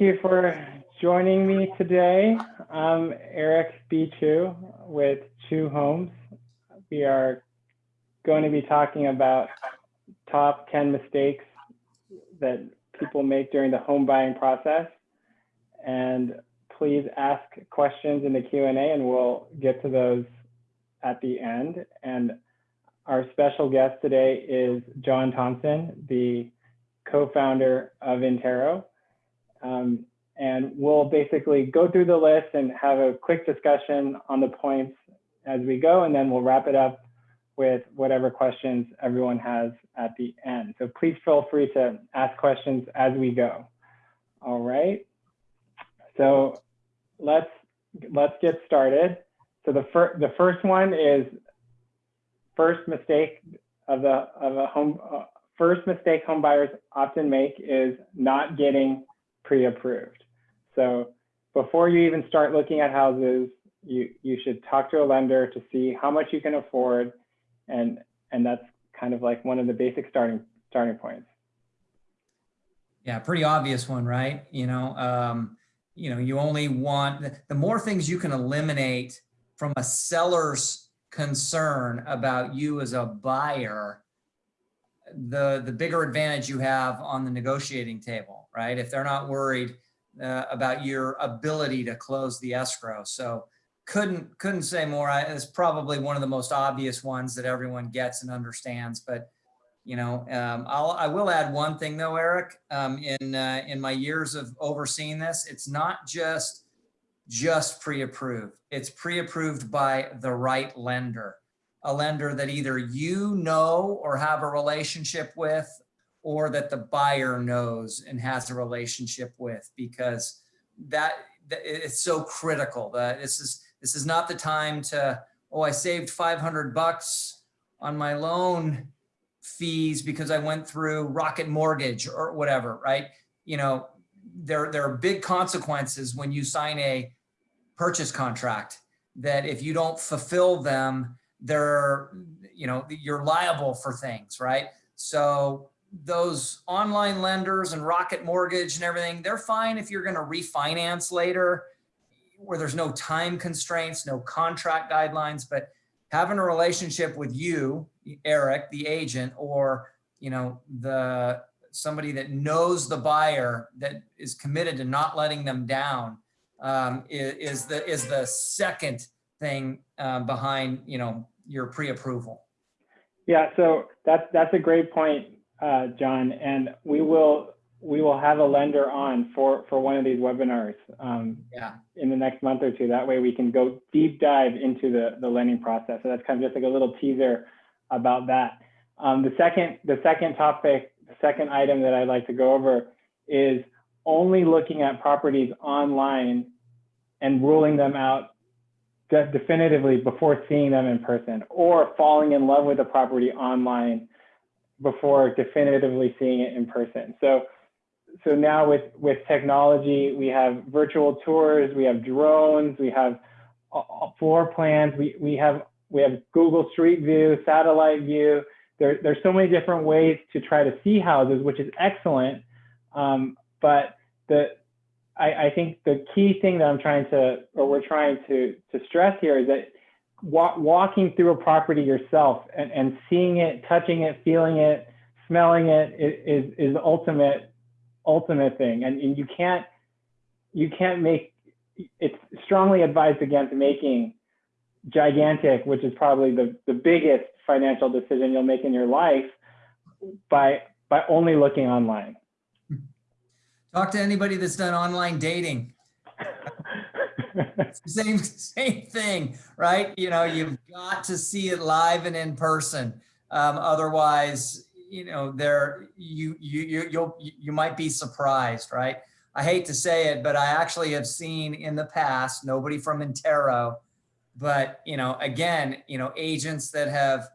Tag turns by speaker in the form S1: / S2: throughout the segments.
S1: thank you for joining me today. I'm Eric B. Chu with Chu Homes. We are going to be talking about top 10 mistakes that people make during the home buying process. And please ask questions in the Q&A and we'll get to those at the end. And our special guest today is John Thompson, the co-founder of Intero. Um, and we'll basically go through the list and have a quick discussion on the points as we go, and then we'll wrap it up with whatever questions everyone has at the end. So please feel free to ask questions as we go. All right. So let's let's get started. So the first the first one is first mistake of the of a home uh, first mistake home buyers often make is not getting pre-approved. So before you even start looking at houses, you, you should talk to a lender to see how much you can afford. And, and that's kind of like one of the basic starting, starting points.
S2: Yeah, pretty obvious one, right? You know, um, you know, you only want, the more things you can eliminate from a seller's concern about you as a buyer, the, the bigger advantage you have on the negotiating table, right? If they're not worried uh, about your ability to close the escrow. So couldn't, couldn't say more. I, it's probably one of the most obvious ones that everyone gets and understands, but you know, um, I'll, I will add one thing though, Eric, um, in, uh, in my years of overseeing this, it's not just, just pre-approved. It's pre-approved by the right lender a lender that either you know or have a relationship with or that the buyer knows and has a relationship with because that, that it's so critical that this is this is not the time to oh I saved 500 bucks on my loan fees because I went through Rocket Mortgage or whatever right you know there there are big consequences when you sign a purchase contract that if you don't fulfill them they're, you know, you're liable for things, right? So those online lenders and Rocket Mortgage and everything, they're fine if you're going to refinance later where there's no time constraints, no contract guidelines, but having a relationship with you, Eric, the agent, or, you know, the somebody that knows the buyer that is committed to not letting them down um, is, is the is the second thing uh, behind, you know, your pre-approval.
S1: Yeah, so that's that's a great point, uh, John. And we will we will have a lender on for for one of these webinars um, yeah. in the next month or two. That way we can go deep dive into the the lending process. So that's kind of just like a little teaser about that. Um, the second the second topic, the second item that I'd like to go over is only looking at properties online and ruling them out definitively before seeing them in person or falling in love with a property online before definitively seeing it in person. So, so now with, with technology, we have virtual tours, we have drones, we have floor plans, we, we have we have Google Street View, satellite view. There, there's so many different ways to try to see houses, which is excellent. Um, but the I, I, think the key thing that I'm trying to, or we're trying to, to stress here is that wa walking through a property yourself and, and seeing it, touching it, feeling it, smelling it is, is the ultimate, ultimate thing. And, and you can't, you can't make, it's strongly advised against making gigantic, which is probably the, the biggest financial decision you'll make in your life by, by only looking online. Hmm.
S2: Talk to anybody that's done online dating. same same thing, right? You know, you've got to see it live and in person. Um, otherwise, you know, there you you you you'll you might be surprised, right? I hate to say it, but I actually have seen in the past nobody from Intero, but you know, again, you know, agents that have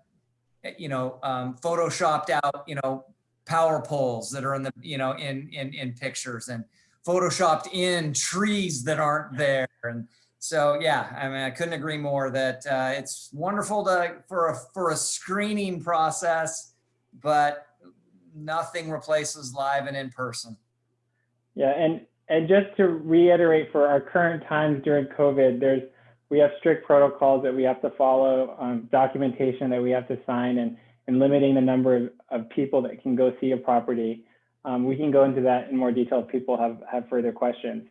S2: you know um, photoshopped out you know power poles that are in the, you know, in, in, in pictures and photoshopped in trees that aren't there. And so, yeah, I mean, I couldn't agree more that uh, it's wonderful to, for a, for a screening process, but nothing replaces live and in person.
S1: Yeah. And, and just to reiterate for our current times during COVID, there's we have strict protocols that we have to follow, um, documentation that we have to sign, and, and limiting the number of, of people that can go see a property. Um, we can go into that in more detail if people have, have further questions.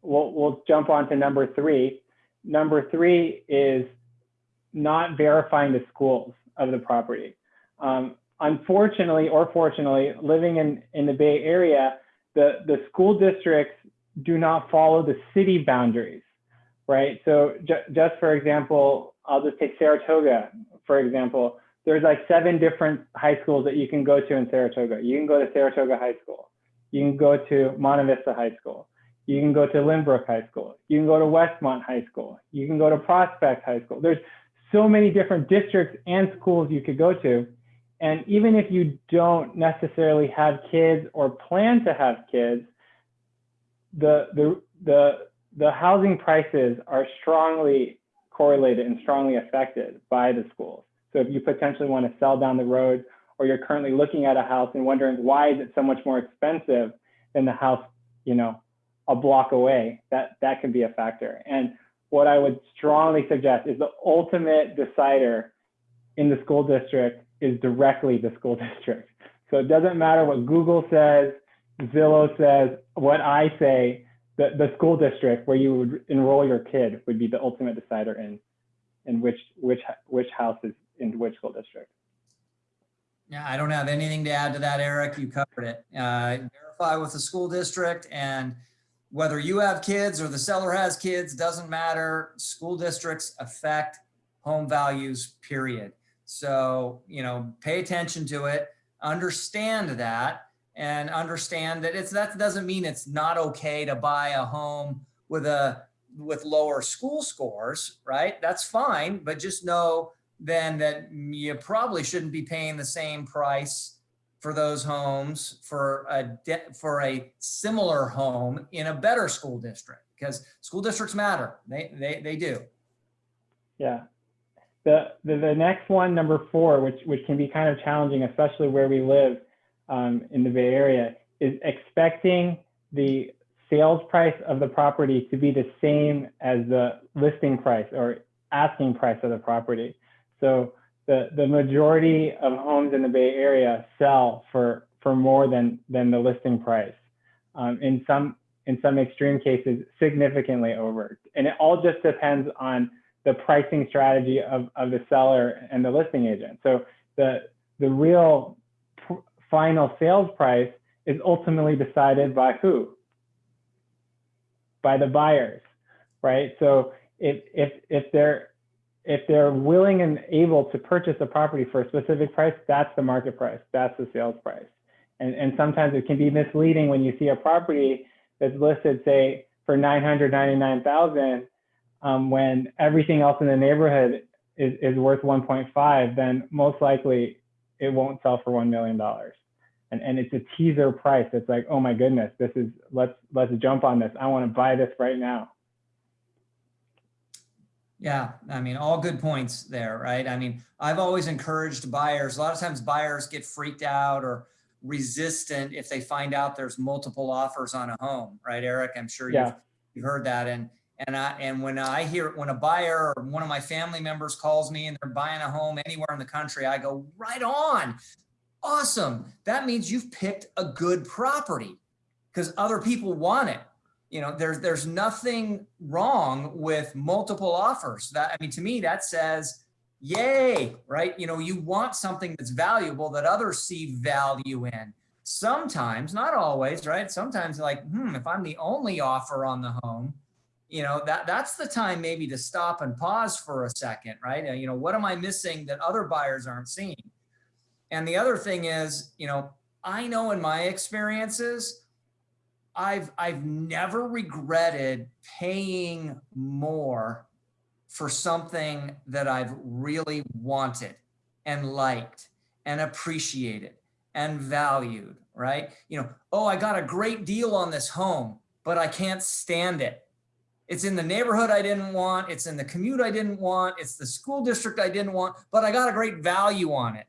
S1: We'll, we'll jump on to number three. Number three is not verifying the schools of the property. Um, unfortunately or fortunately, living in, in the Bay Area, the, the school districts do not follow the city boundaries, right? So ju just for example, I'll just take Saratoga, for example. There's like seven different high schools that you can go to in Saratoga. You can go to Saratoga High School. You can go to Monte Vista High School. You can go to Lynbrook High School. You can go to Westmont High School. You can go to Prospect High School. There's so many different districts and schools you could go to. And even if you don't necessarily have kids or plan to have kids, the, the, the, the housing prices are strongly correlated and strongly affected by the schools. So if you potentially want to sell down the road or you're currently looking at a house and wondering why is it so much more expensive than the house, you know, a block away, that, that can be a factor. And what I would strongly suggest is the ultimate decider in the school district is directly the school district. So it doesn't matter what Google says, Zillow says, what I say, the, the school district where you would enroll your kid would be the ultimate decider in, in which, which, which house is in which school district.
S2: Yeah, I don't have anything to add to that, Eric. You covered it. Uh, verify with the school district and whether you have kids or the seller has kids, doesn't matter. School districts affect home values, period. So, you know, pay attention to it, understand that and understand that it's that doesn't mean it's not okay to buy a home with a with lower school scores, right? That's fine, but just know then that you probably shouldn't be paying the same price for those homes for a for a similar home in a better school district because school districts matter. They they they do.
S1: Yeah. The, the the next one, number four, which which can be kind of challenging, especially where we live um, in the Bay Area, is expecting the sales price of the property to be the same as the listing price or asking price of the property. So the, the majority of homes in the Bay Area sell for, for more than, than the listing price. Um, in some in some extreme cases, significantly over. And it all just depends on the pricing strategy of, of the seller and the listing agent. So the, the real final sales price is ultimately decided by who? By the buyers, right? So if, if, if they're if they're willing and able to purchase a property for a specific price, that's the market price, that's the sales price. And, and sometimes it can be misleading when you see a property that's listed, say, for 999,000, um, when everything else in the neighborhood is, is worth 1.5, then most likely it won't sell for $1 million. And, and it's a teaser price. It's like, oh my goodness, this is, let's, let's jump on this. I want to buy this right now.
S2: Yeah, I mean, all good points there, right? I mean, I've always encouraged buyers. A lot of times buyers get freaked out or resistant if they find out there's multiple offers on a home, right, Eric? I'm sure yeah. you've, you've heard that. And and I and when I hear when a buyer or one of my family members calls me and they're buying a home anywhere in the country, I go, right on. Awesome. That means you've picked a good property because other people want it you know, there's there's nothing wrong with multiple offers. That I mean, to me, that says, yay, right? You know, you want something that's valuable that others see value in. Sometimes, not always, right? Sometimes, like, hmm, if I'm the only offer on the home, you know, that that's the time maybe to stop and pause for a second, right? You know, what am I missing that other buyers aren't seeing? And the other thing is, you know, I know in my experiences, I've I've never regretted paying more for something that I've really wanted and liked and appreciated and valued, right? You know, oh, I got a great deal on this home, but I can't stand it. It's in the neighborhood I didn't want, it's in the commute I didn't want, it's the school district I didn't want, but I got a great value on it.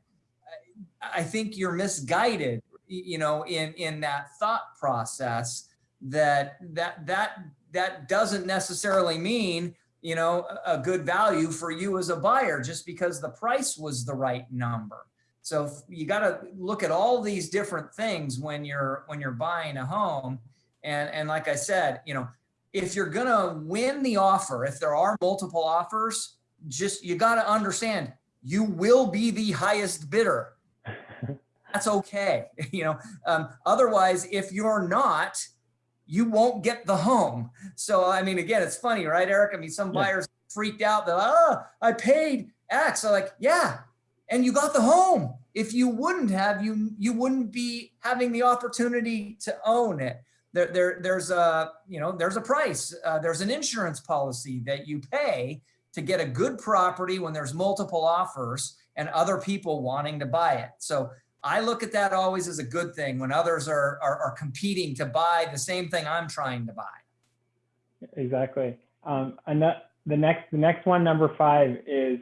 S2: I think you're misguided you know, in, in that thought process that that that that doesn't necessarily mean you know a good value for you as a buyer just because the price was the right number. So you got to look at all these different things when you're when you're buying a home. And and like I said, you know, if you're going to win the offer, if there are multiple offers, just you got to understand you will be the highest bidder. That's okay. You know, um, otherwise, if you're not, you won't get the home. So, I mean, again, it's funny, right, Eric? I mean, some buyers freaked out that, oh, I paid X. I'm like, yeah, and you got the home. If you wouldn't have, you you wouldn't be having the opportunity to own it. There, there there's a you know there's a price. Uh, there's an insurance policy that you pay to get a good property when there's multiple offers and other people wanting to buy it. So I look at that always as a good thing when others are, are, are competing to buy the same thing I'm trying to buy.
S1: Exactly. Um, and that, the next the next one, number five, is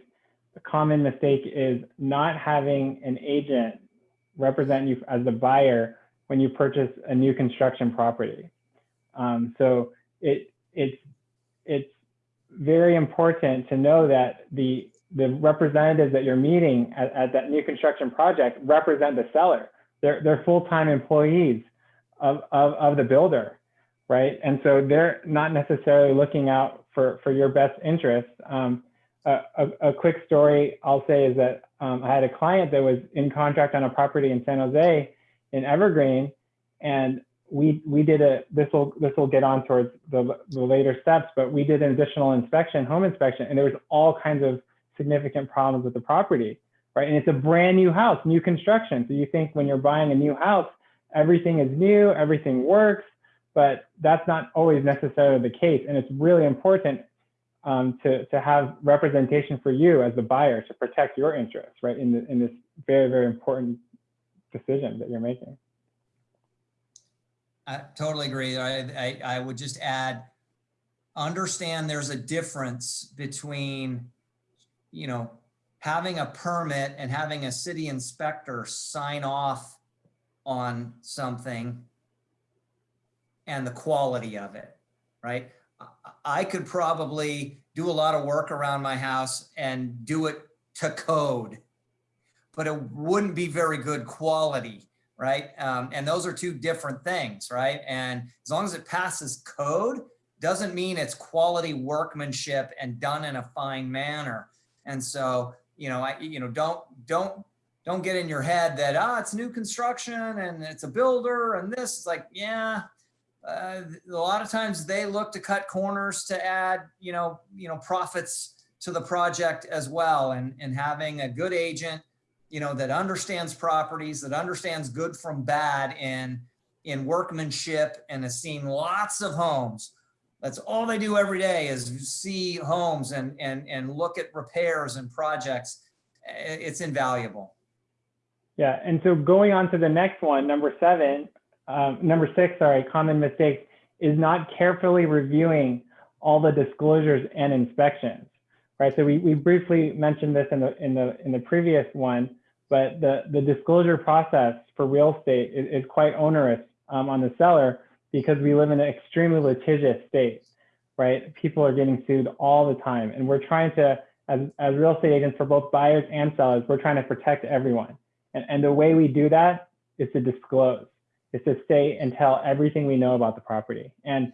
S1: a common mistake is not having an agent represent you as the buyer when you purchase a new construction property. Um, so it it's it's very important to know that the the representatives that you're meeting at, at that new construction project represent the seller. They're they're full-time employees of, of of the builder, right? And so they're not necessarily looking out for for your best interest. Um, a, a, quick story I'll say is that um, I had a client that was in contract on a property in San Jose in Evergreen, and we we did a this will this will get on towards the, the later steps, but we did an additional inspection, home inspection, and there was all kinds of significant problems with the property, right? And it's a brand new house, new construction. So you think when you're buying a new house, everything is new, everything works, but that's not always necessarily the case. And it's really important um, to, to have representation for you as the buyer to protect your interests, right, in, the, in this very, very important decision that you're making.
S2: I totally agree. I, I, I would just add, understand there's a difference between, you know, having a permit and having a city inspector sign off on something and the quality of it, right? I could probably do a lot of work around my house and do it to code, but it wouldn't be very good quality, right? Um, and those are two different things, right? And as long as it passes code, doesn't mean it's quality workmanship and done in a fine manner. And so, you know, I, you know, don't, don't, don't get in your head that, ah, it's new construction and it's a builder and this is like, yeah, uh, a lot of times they look to cut corners to add, you know, you know, profits to the project as well. And, and having a good agent, you know, that understands properties, that understands good from bad in, in workmanship and has seen lots of homes. That's all they do every day is see homes and, and, and look at repairs and projects. It's invaluable.
S1: Yeah, and so going on to the next one, number seven, um, number six, sorry, common mistake is not carefully reviewing all the disclosures and inspections, right? So we, we briefly mentioned this in the, in the, in the previous one, but the, the disclosure process for real estate is, is quite onerous um, on the seller because we live in an extremely litigious state, right? People are getting sued all the time. And we're trying to, as, as real estate agents for both buyers and sellers, we're trying to protect everyone. And, and the way we do that is to disclose is to stay and tell everything we know about the property. And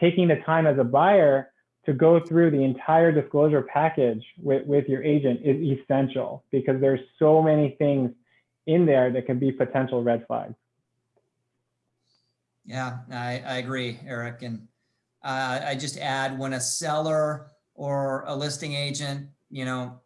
S1: taking the time as a buyer to go through the entire disclosure package with, with your agent is essential because there's so many things in there that can be potential red flags.
S2: Yeah, I, I agree, Eric. And uh, I just add when a seller or a listing agent, you know,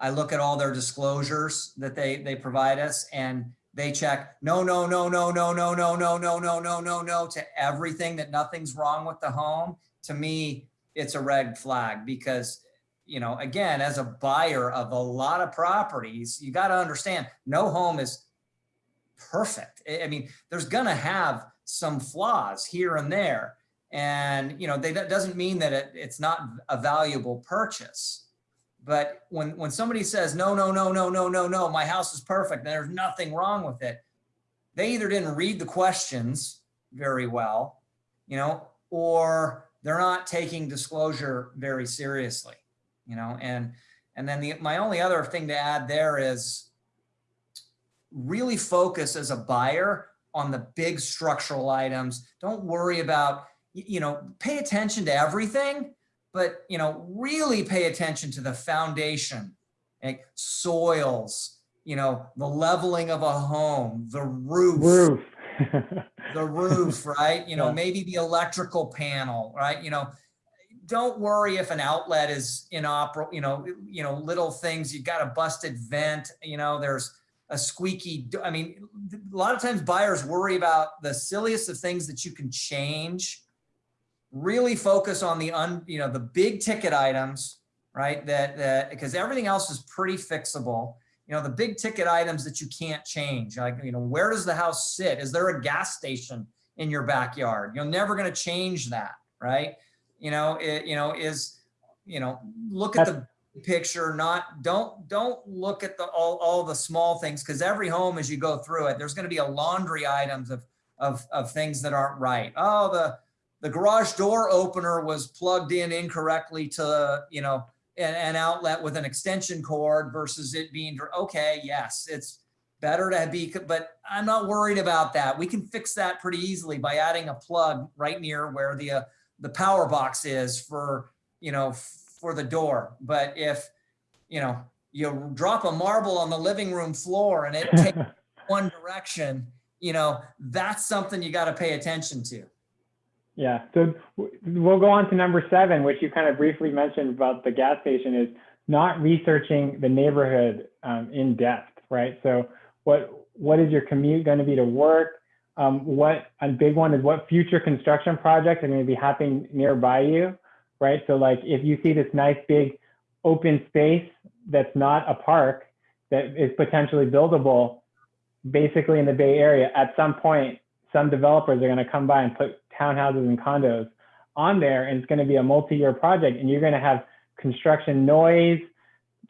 S2: I look at all their disclosures that they, they provide us and they check no, no, no, no, no, no, no, no, no, no, no, no, no to everything that nothing's wrong with the home. To me, it's a red flag because, you know, again, as a buyer of a lot of properties, you got to understand no home is perfect. I mean, there's going to have some flaws here and there. And, you know, they, that doesn't mean that it, it's not a valuable purchase. But when, when somebody says, no, no, no, no, no, no, no, my house is perfect and there's nothing wrong with it, they either didn't read the questions very well you know, or they're not taking disclosure very seriously, you know, and, and then the, my only other thing to add there is really focus as a buyer on the big structural items. Don't worry about, you know, pay attention to everything, but, you know, really pay attention to the foundation, like soils, you know, the leveling of a home, the roof,
S1: Roof.
S2: the roof, right? You know,
S1: Yeah.
S2: maybe the electrical panel, right? You know, don't worry if an outlet is inoperable, you know, you know, little things, you got a busted vent, you know, there's a squeaky, I mean, a lot of times buyers worry about the silliest of things that you can change. Really focus on the un, you know, the big ticket items, right? That, that, because everything else is pretty fixable. You know, the big ticket items that you can't change, like, you know, where does the house sit? Is there a gas station in your backyard? You're never going to change that, right? You know, it, you know, is, you know, look at the picture, not, don't, don't look at the, all, all the small things, because every home, as you go through it, there's going to be a laundry items of, of, of things that aren't right. Oh, the, the garage door opener was plugged in incorrectly to, you know, an, an outlet with an extension cord versus it being, okay, yes, it's better to be, but I'm not worried about that. We can fix that pretty easily by adding a plug right near where the, uh, the power box is for, you know, for the door. But if, you know, you drop a marble on the living room floor and it takes one direction, you know, that's something you got to pay attention to.
S1: Yeah, so we'll go on to number seven, which you kind of briefly mentioned about the gas station is not researching the neighborhood um, in depth, right? So what what is your commute going to be to work? Um, what a big one is what future construction projects are going to be happening nearby you, right? So like if you see this nice big open space that's not a park that is potentially buildable, basically in the Bay Area, at some point, some developers are going to come by and put townhouses and condos on there, and it's going to be a multi-year project, and you're going to have construction noise,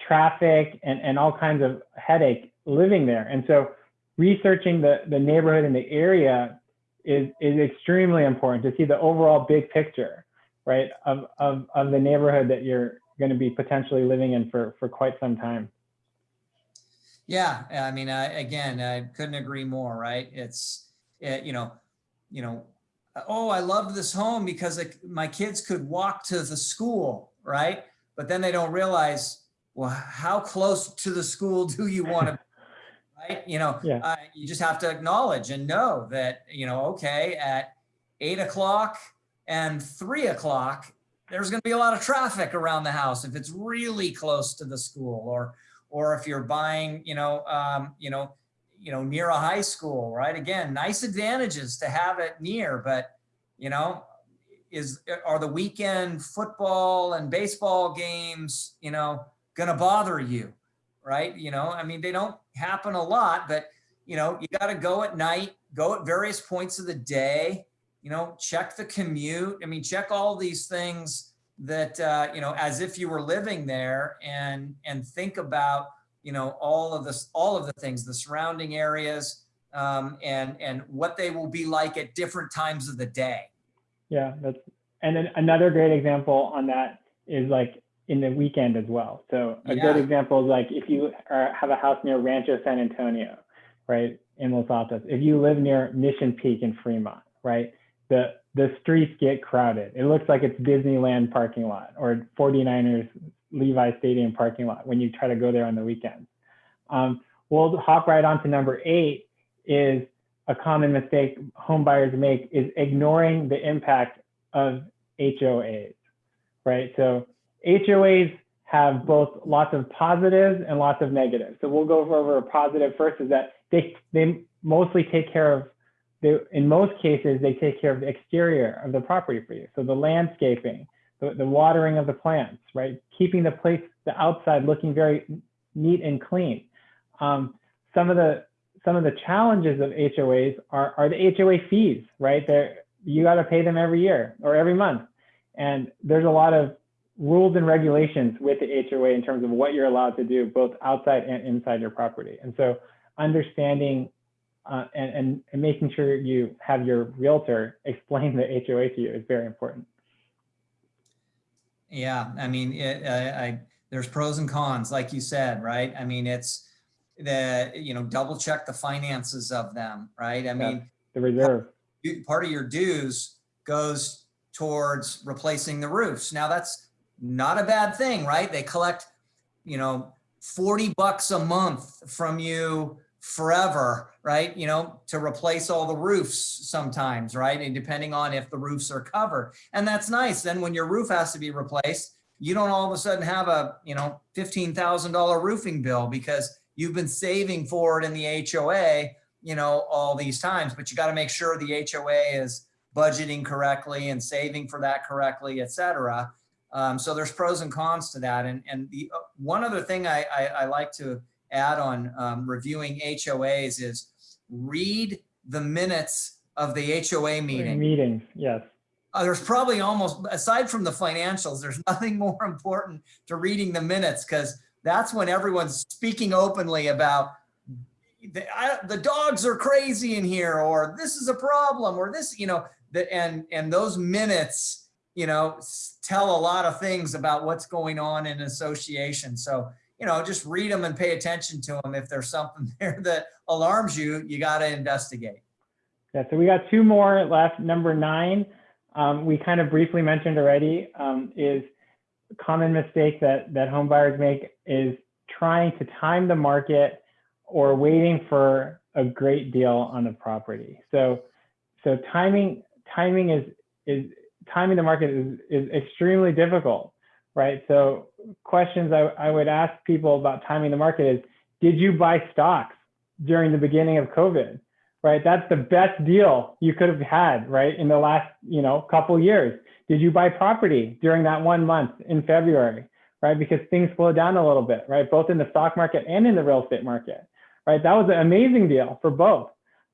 S1: traffic, and, and all kinds of headache living there. And so researching the, the neighborhood and the area is, is extremely important to see the overall big picture, right, of, of, of the neighborhood that you're going to be potentially living in for, for quite some time.
S2: Yeah, I mean, again, I couldn't agree more. Right? It's uh, you know, you know, oh, I loved this home because like, my kids could walk to the school, right? But then they don't realize, well, how close to the school do you want to? Right? You know,
S1: Yeah.
S2: uh, you just have to acknowledge and know that, you know, okay, at eight o'clock and three o'clock, there's going to be a lot of traffic around the house if it's really close to the school or or if you're buying, you know, um, you know, you know, near a high school, right? Again, nice advantages to have it near, but you know, is are the weekend football and baseball games, you know, gonna bother you, right? You know, I mean, they don't happen a lot, but you know, you got to go at night, go at various points of the day, you know, check the commute. I mean, check all these things that uh, you know, as if you were living there, and and think about you know all of this, all of the things, the surrounding areas, um, and and what they will be like at different times of the day.
S1: Yeah, that's and then another great example on that is like in the weekend as well. So a good example is like if you are, have a house near Rancho San Antonio, right, in Los Altos. If you live near Mission Peak in Fremont, right, the the streets get crowded. It looks like it's Disneyland parking lot or 49ers Levi Stadium parking lot when you try to go there on the weekends. Um, we'll hop right on to number eight is a common mistake home buyers make is ignoring the impact of HOAs, right? So HOAs have both lots of positives and lots of negatives. So we'll go over a positive first is that they, they mostly take care of, they, in most cases, they take care of the exterior of the property for you. So the landscaping, the, the watering of the plants, right? Keeping the place, the outside looking very neat and clean. Um, some of the some of the challenges of HOAs are, are the HOA fees, right? They're, you got to pay them every year or every month. And there's a lot of rules and regulations with the HOA in terms of what you're allowed to do, both outside and inside your property. And so understanding uh, and, and, and making sure you have your realtor explain the HOA to you is very important.
S2: Yeah, I mean, it, I, I, there's pros and cons, like you said, right? I mean, it's the, you know, double check the finances of them, right? I mean,
S1: The reserve.
S2: part of your dues goes towards replacing the roofs. Now that's not a bad thing, right? They collect, you know, 40 bucks a month from you forever, right? You know, to replace all the roofs sometimes, right? And depending on if the roofs are covered. And that's nice. Then when your roof has to be replaced, you don't all of a sudden have a, you know, $15,000 roofing bill because you've been saving for it in the HOA, you know, all these times, but you got to make sure the HOA is budgeting correctly and saving for that correctly, et cetera. Um, so there's pros and cons to that. And, and the uh, one other thing I, I, I like to add on um, reviewing HOAs is read the minutes of the HOA meeting.
S1: Meetings, yes.
S2: Uh, there's probably almost, aside from the financials, there's nothing more important to reading the minutes because that's when everyone's speaking openly about the, I, the dogs are crazy in here, or this is a problem, or this, you know, the, and and those minutes, you know, tell a lot of things about what's going on in association. So, you know, just read them and pay attention to them. If there's something there that alarms you, you got to investigate.
S1: Yeah, so we got two more left. Number nine, um, we kind of briefly mentioned already, um, is a common mistake that, that home buyers make is trying to time the market or waiting for a great deal on the property. So, so timing, timing is, is timing the market is, is extremely difficult, right? So questions I, I would ask people about timing the market is, did you buy stocks during the beginning of COVID? right? That's the best deal you could have had, right? In the last, you know, couple years. Did you buy property during that one month in February, right? Because things slowed down a little bit, right? Both in the stock market and in the real estate market, right? That was an amazing deal for both.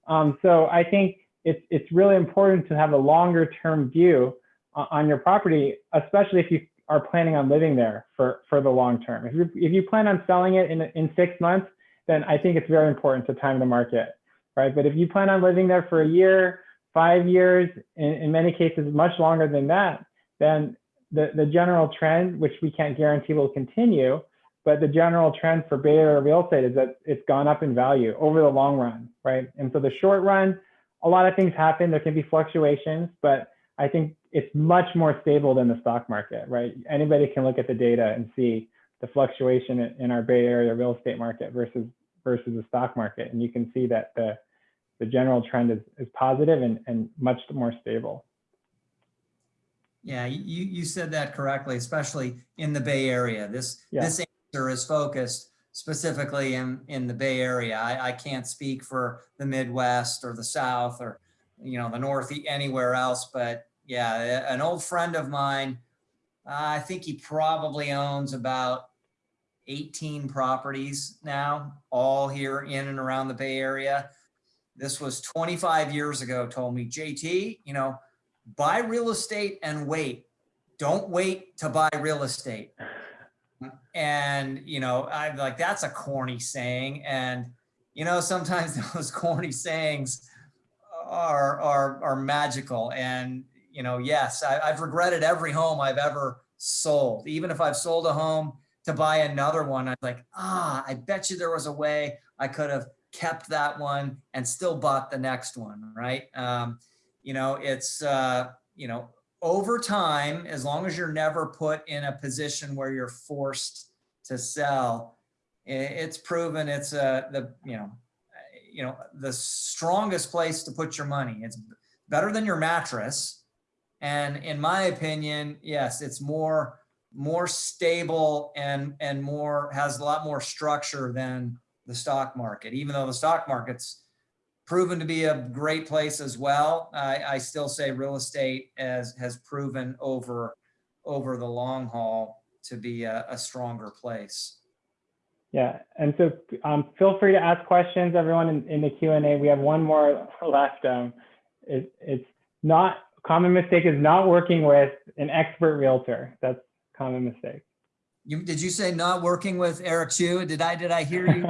S1: Um, so I think it's, it's really important to have a longer term view on, on your property, especially if you are planning on living there for, for the long term. If you, if you plan on selling it in, in six months, then I think it's very important to time the market right? But if you plan on living there for a year, five years, in, in many cases much longer than that, then the, the general trend, which we can't guarantee will continue, but the general trend for Bay Area real estate is that it's gone up in value over the long run, right? And so the short run, a lot of things happen. There can be fluctuations, but I think it's much more stable than the stock market, right? Anybody can look at the data and see the fluctuation in- our Bay Area real estate market versus versus the stock market, and you can see that the the general trend is, is positive and, and much more stable.
S2: Yeah, you, you said that correctly, especially in the Bay Area. This,
S1: Yeah.
S2: this answer is focused specifically in, in the Bay Area. I, I can't speak for the Midwest or the South or, you know, the North, anywhere else, but yeah, an old friend of mine, I think he probably owns about 18 properties now, all here in and around the Bay Area. This was 25 years ago, told me, JT, you know, buy real estate and wait. Don't wait to buy real estate. And, you know, I'm like, that's a corny saying. And, you know, sometimes those corny sayings are, are, are magical. And, you know, yes, I, I've regretted every home I've ever sold. Even if I've sold a home to buy another one, I'm like, ah, I bet you there was a way I could have kept that one and still bought the next one, right? Um, you know, it's, uh, you know, over time, as long as you're never put in a position where you're forced to sell, it's proven it's uh, the, you know, you know, the strongest place to put your money. It's better than your mattress. And in my opinion, yes, it's more, more stable and, and more, has a lot more structure than the stock market. Even though the stock market's proven to be a great place as well, I, I still say real estate has, has proven over, over the long haul to be a, a stronger place.
S1: Yeah, and so um, feel free to ask questions, everyone in, in the Q&A. We have one more left. Um, it, it's not, common mistake is not working with an expert realtor. That's a common mistake.
S2: You, did you say not working with Eric Chu? Did I, did I hear you?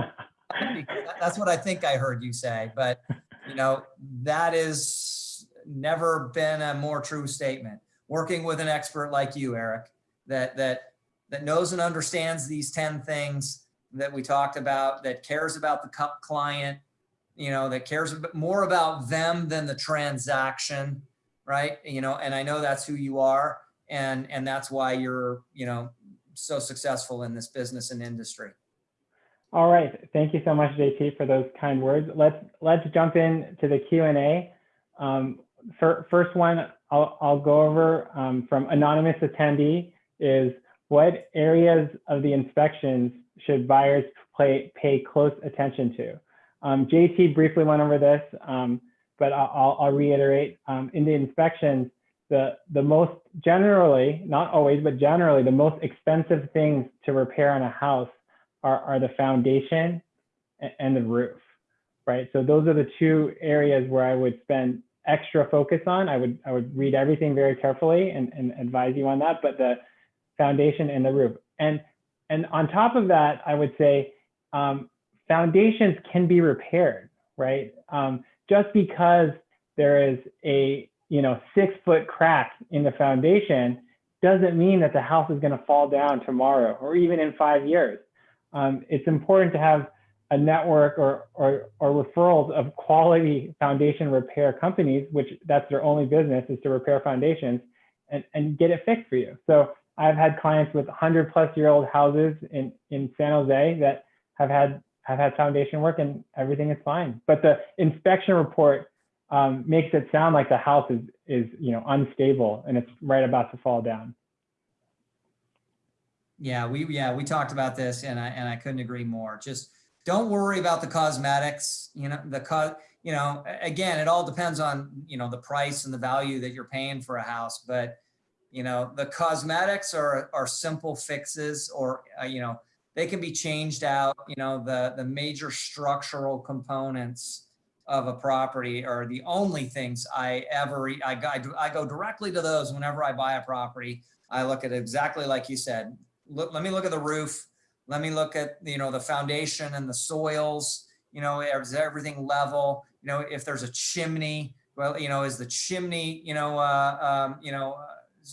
S2: That's what I think I heard you say, but you know, that is never been a more true statement. Working with an expert like you, Eric, that, that, that knows and understands these 10 things that we talked about, that cares about the client, you know, that cares more about them than the transaction, right? You know, and I know that's who you are and, and that's why you're, you know, so successful in this business and industry.
S1: All right. Thank you so much, JT, for those kind words. Let's let's jump in to the Q&A. Um, fir first one I'll, I'll go over um, from anonymous attendee is what areas of the inspections should buyers play, pay close attention to? Um, JT briefly went over this, um, but I'll, I'll reiterate. Um, in the inspections, the, the most generally, not always, but generally, the most expensive things to repair on a house are, are the foundation and the roof, right? So those are the two areas where I would spend extra focus on. I would I would read everything very carefully and, and advise you on that, but the foundation and the roof. And and on top of that, I would say um, foundations can be repaired, right? Um, just because there is a you know six foot crack in the foundation doesn't mean that the house is going to fall down tomorrow or even in five years um, it's important to have a network or, or, or referrals of quality foundation repair companies, which that's their only business is to repair foundations and, and get it fixed for you. So I've had clients with 100 plus year old houses in, in San Jose that have had have had foundation work and everything is fine. But the inspection report um, makes it sound like the house is is you know unstable and it's right about to fall down.
S2: Yeah, we yeah we talked about this, and I and I couldn't agree more. Just don't worry about the cosmetics. You know the co you know again it all depends on you know the price and the value that you're paying for a house, but you know the cosmetics are are simple fixes, or uh, you know they can be changed out. You know the the major structural components of a property are the only things I ever I, I, I go directly to those whenever I buy a property. I look at exactly like you said, look, let me look at the roof. Let me look at, you know, the foundation and the soils, you know, is everything level? You know, if there's a chimney, well, you know, is the chimney, you know, uh, um, you know,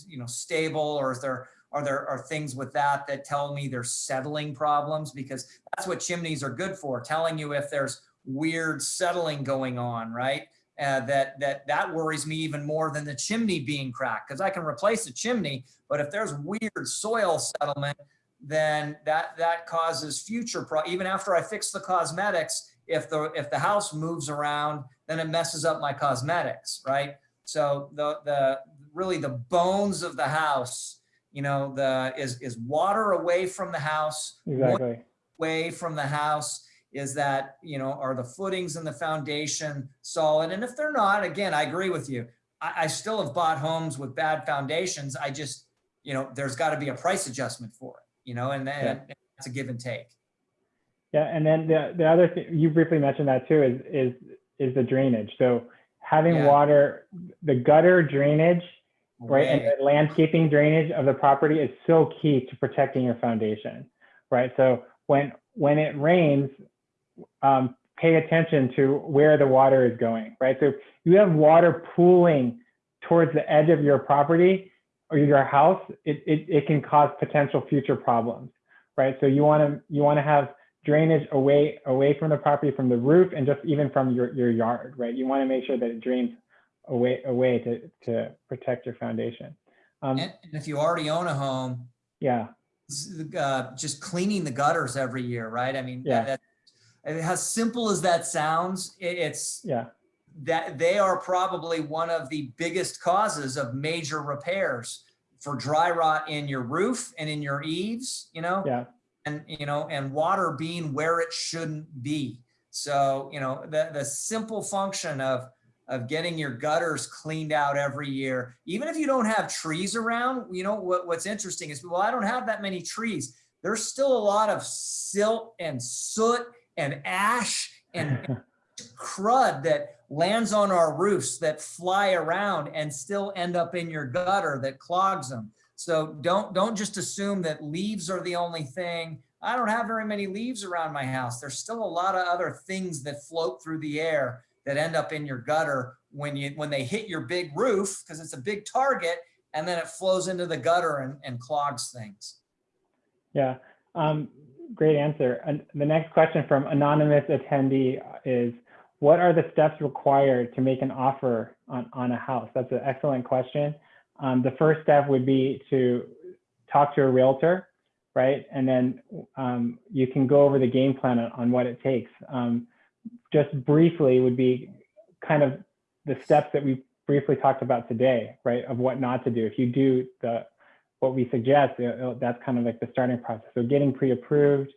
S2: you know, stable or is there, are there are things with that that tell me there's settling problems because that's what chimneys are good for, telling you if there's weird settling going on, right? Uh, that that that worries me even more than the chimney being cracked because I can replace the chimney, but if there's weird soil settlement, then that that causes future pro. Even after I fix the cosmetics, if the if the house moves around, then it messes up my cosmetics, right? So the the really the bones of the house, you know, the is is water away from the house,
S1: exactly
S2: away from the house is that, you know, are the footings and the foundation solid? And if they're not, again, I agree with you. I, I still have bought homes with bad foundations. I just, you know, there's got to be a price adjustment for it, you know, and then yeah. it's a give and take.
S1: Yeah, and then the, the other thing you briefly mentioned that too is is is the drainage. So having yeah. water, the gutter drainage, right, and the landscaping drainage of the property is so key to protecting your foundation, right? So when when it rains, um, pay attention to where the water is going, right? So you have water pooling towards the edge of your property or your house, it, it, it can cause potential future problems, right? So you want to you want to have drainage away away from the property, from the roof, and just even from your, your yard, right? You want to make sure that it drains away way to, to protect your foundation.
S2: Um, and if you already own a home,
S1: yeah,
S2: uh, just cleaning the gutters every year, right? I mean,
S1: yeah.
S2: that, as simple as that sounds, it's
S1: yeah
S2: that they are probably one of the biggest causes of major repairs for dry rot in your roof and in your eaves, you know,
S1: yeah.
S2: and, you know, and water being where it shouldn't be. So, you know, the, the simple function of, of getting your gutters cleaned out every year, even if you don't have trees around, you know, what, what's interesting is, well, I don't have that many trees. There's still a lot of silt and soot and ash and crud that lands on our roofs that fly around and still end up in your gutter that clogs them. So don't don't just assume that leaves are the only thing. I don't have very many leaves around my house. There's still a lot of other things that float through the air that end up in your gutter when you when they hit your big roof because it's a big target and then it flows into the gutter and, and clogs things.
S1: Yeah, um, great answer. And the next question from anonymous attendee is, what are the steps required to make an offer on, on a house? That's an excellent question. Um, the first step would be to talk to a realtor, right? And then um, you can go over the game plan on, what it takes. Um, just briefly would be kind of the steps that we briefly talked about today, right? Of what not to do. If you do the what we suggest, that's kind of like the starting process. So getting pre-approved,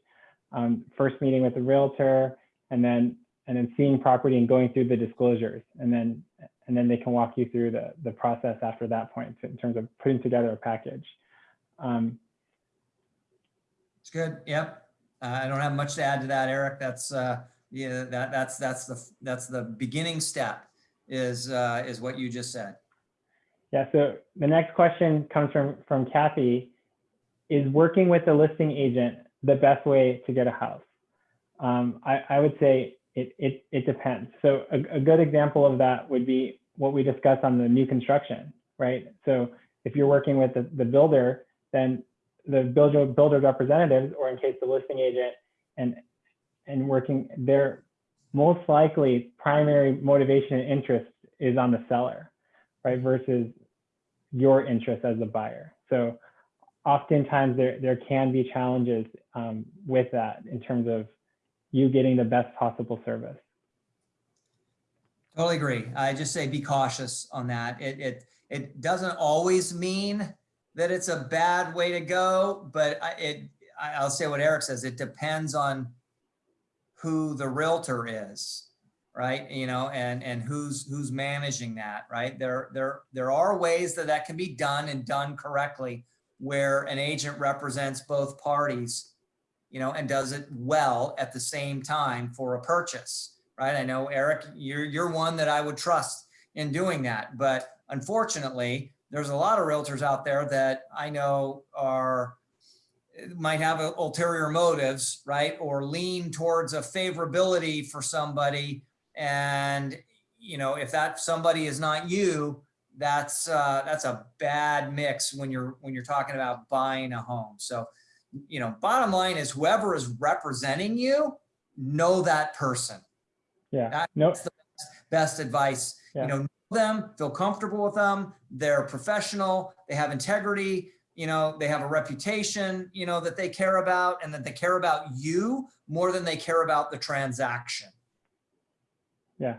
S1: um, first meeting with the realtor, and then and then seeing property and going through the disclosures, and then and then they can walk you through the the process after that point in terms of putting together a package. Um,
S2: it's good. Yep. Uh, I don't have much to add to that, Eric. That's uh, yeah, that that's that's the that's the beginning step is uh, is what you just said.
S1: Yeah. So the next question comes from from Kathy. Is working with a listing agent the best way to get a house? Um, I, I would say it, it, it depends. So a, a good example of that would be what we discussed on the new construction, right? So if you're working with the, the builder, then the builder builder representatives, or in case the listing agent and and working, their most likely primary motivation and interest is on the seller, right? Versus your interest as a buyer. So oftentimes there, there can be challenges um, with that in terms of you getting the best possible service.
S2: Totally agree. I just say be cautious on that. It, it, it doesn't always mean that it's a bad way to go, but I, it, I'll say what Eric says, it depends on who the realtor is, right? You know, and, and who's, who's managing that, right? There, there, there are ways that that can be done and done correctly where an agent represents both parties, you know, and does it well at the same time for a purchase, right? I know Eric, you're, you're one that I would trust in doing that, but unfortunately, there's a lot of realtors out there that I know are might have ulterior motives, right? Or lean towards a favorability for somebody. And, you know, if that somebody is not you, that's uh, that's a bad mix when you're when you're talking about buying a home. So, you know, bottom line is whoever is representing you, know that person.
S1: Yeah.
S2: That's no. the best, best advice. Yeah. You know, know them, feel comfortable with them. They're professional. They have integrity. You know, they have a reputation. You know that they care about, and that they care about you more than they care about the transaction.
S1: Yeah.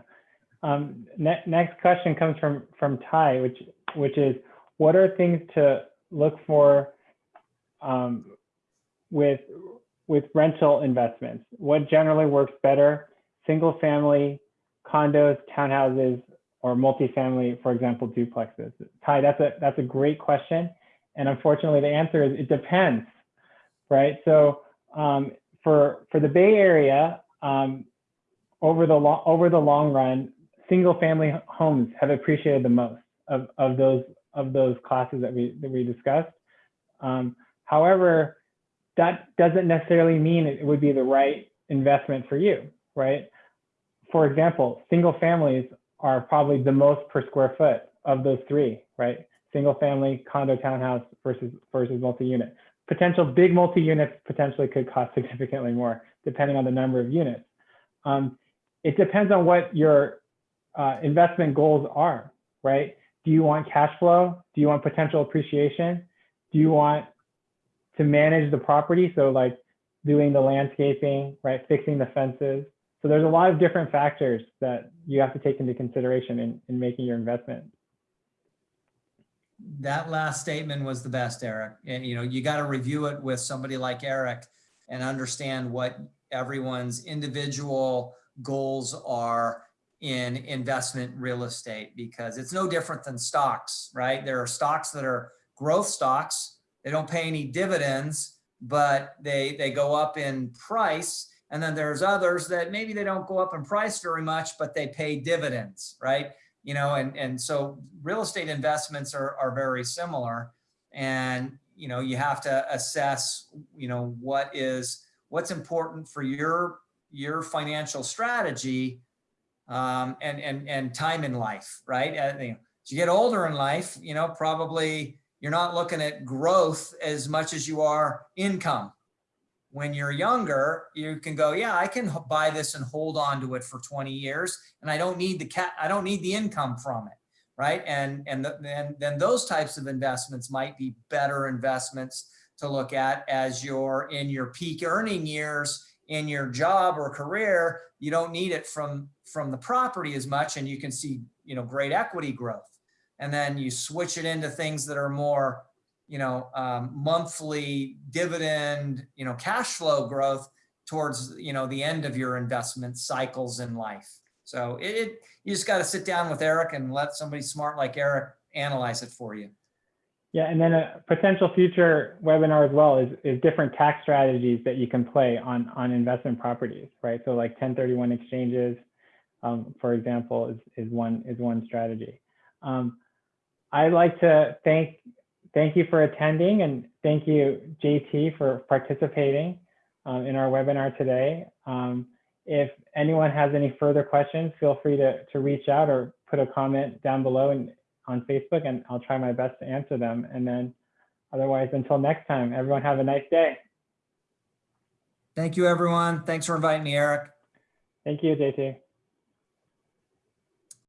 S1: Um, ne next question comes from from Ty, which which is, what are things to look for um, with with rental investments? What generally works better? Single family, condos, townhouses, or multifamily, for example, duplexes? Ty, that's a that's a great question, and unfortunately, the answer is it depends, right? So um, for for the Bay Area, um, over the long over the long run, single family homes have appreciated the most of, of those of those classes that we that we discussed. Um, however, that doesn't necessarily mean it would be the right investment for you, right? For example, single families are probably the most per square foot of those three, right? Single family, condo, townhouse versus versus multi-unit. Potential big multi-units potentially could cost significantly more depending on the number of units. Um, it depends on what your uh, investment goals are, right? Do you want cash flow? Do you want potential appreciation? Do you want to manage the property? So like doing the landscaping, right? Fixing the fences. So there's a lot of different factors that you have to take into consideration in, in making your investment.
S2: That last statement was the best, Eric. And you know, you got to review it with somebody like Eric and understand what everyone's individual goals are in investment real estate because it's no different than stocks, right? There are stocks that are growth stocks. They don't pay any dividends, but they, they go up in price. And then there's others that maybe they don't go up in price very much, but they pay dividends, right? You know, and, and so real estate investments are, are very similar. And, you know, you have to assess, you know, what is, what's important for your, your financial strategy um, and, and, and time in life, right? Uh, as you get older in life, you know, probably you're not looking at growth as much as you are income. When you're younger, you can go, yeah, I can buy this and hold on to it for 20 years and I don't need the cat, I don't need the income from it right? And and the, then then those types of investments might be better investments to look at as you're in your peak earning years in your job or career. You don't need it from from the property as much, and you can see you know great equity growth. And then you switch it into things that are more you know um, monthly dividend you know cash flow growth towards you know the end of your investment cycles in life. So it, it you just got to sit down with Eric and let somebody smart like Eric analyze it for you.
S1: Yeah, and then a potential future webinar as well is, is different tax strategies that you can play on, on investment properties, right? So like 1031 exchanges, um, for example, is, is one is one strategy. Um, I'd like to thank thank you for attending and thank you JT for participating um, in our webinar today. Um, if anyone has any further questions, feel free to, to reach out or put a comment down below and on Facebook and I'll try my best to answer them. And then otherwise, until next time, everyone have a nice day.
S2: Thank you, everyone. Thanks for inviting me, Eric.
S1: Thank you, JT.